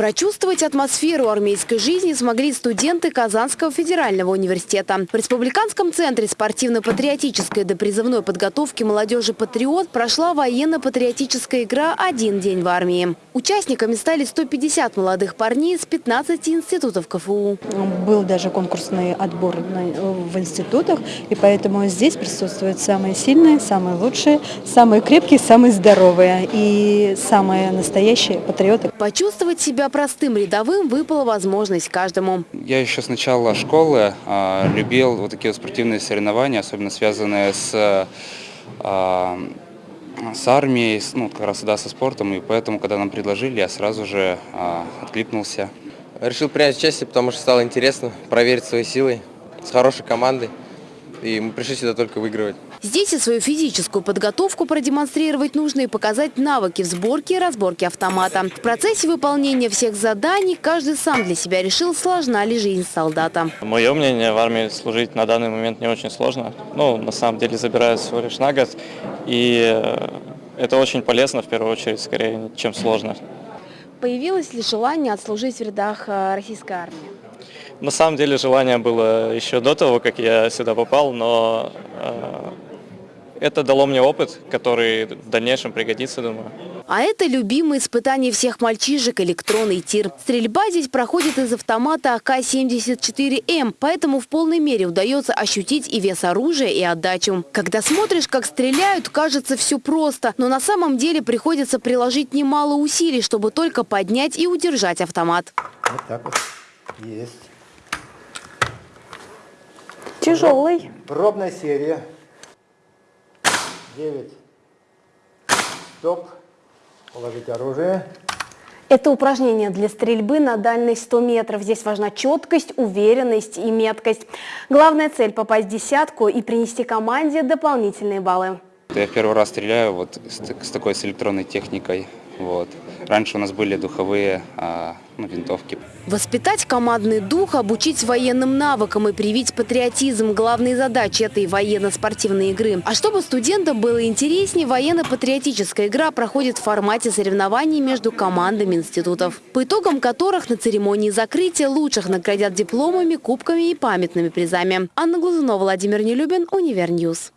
Прочувствовать атмосферу армейской жизни смогли студенты Казанского федерального университета. В Республиканском центре спортивно-патриотической допризывной подготовки молодежи «Патриот» прошла военно-патриотическая игра «Один день в армии». Участниками стали 150 молодых парней из 15 институтов КФУ. Был даже конкурсный отбор в институтах, и поэтому здесь присутствуют самые сильные, самые лучшие, самые крепкие, самые здоровые и самые настоящие патриоты. Почувствовать себя простым рядовым выпала возможность каждому. Я еще с начала школы а, любил вот такие вот спортивные соревнования, особенно связанные с а, с армией, ну, как раз да, со спортом, и поэтому, когда нам предложили, я сразу же а, откликнулся. Решил принять участие, потому что стало интересно проверить свои силы с хорошей командой, и мы пришли сюда только выигрывать. Здесь и свою физическую подготовку продемонстрировать нужно и показать навыки в сборке и разборке автомата. В процессе выполнения всех заданий каждый сам для себя решил, сложна ли жизнь солдата. Мое мнение, в армии служить на данный момент не очень сложно. Ну, на самом деле, забирают всего лишь на год. И э, это очень полезно, в первую очередь, скорее, чем сложно. Появилось ли желание отслужить в рядах э, российской армии? На самом деле желание было еще до того, как я сюда попал, но э, это дало мне опыт, который в дальнейшем пригодится, думаю. А это любимое испытание всех мальчишек – электронный тир. Стрельба здесь проходит из автомата АК-74М, поэтому в полной мере удается ощутить и вес оружия, и отдачу. Когда смотришь, как стреляют, кажется все просто, но на самом деле приходится приложить немало усилий, чтобы только поднять и удержать автомат. Вот так вот. Есть. Тяжелый. Пробная серия. 9. Стоп. Положить оружие. Это упражнение для стрельбы на дальность 100 метров. Здесь важна четкость, уверенность и меткость. Главная цель – попасть в десятку и принести команде дополнительные баллы. Я в первый раз стреляю вот с, с такой с электронной техникой. Вот. Раньше у нас были духовые а, ну, винтовки. Воспитать командный дух, обучить военным навыкам и привить патриотизм – главные задачи этой военно-спортивной игры. А чтобы студентам было интереснее, военно-патриотическая игра проходит в формате соревнований между командами институтов, по итогам которых на церемонии закрытия лучших наградят дипломами, кубками и памятными призами. Анна Глазунова, Владимир Нелюбин, Univer News.